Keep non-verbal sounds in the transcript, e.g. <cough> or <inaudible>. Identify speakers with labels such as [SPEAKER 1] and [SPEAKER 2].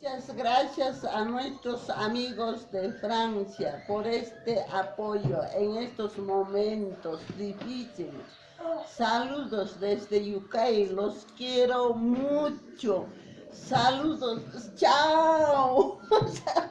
[SPEAKER 1] Muchas gracias a nuestros amigos de Francia por este apoyo en estos momentos difíciles. Saludos desde UK, los quiero mucho. Saludos, chao. <laughs>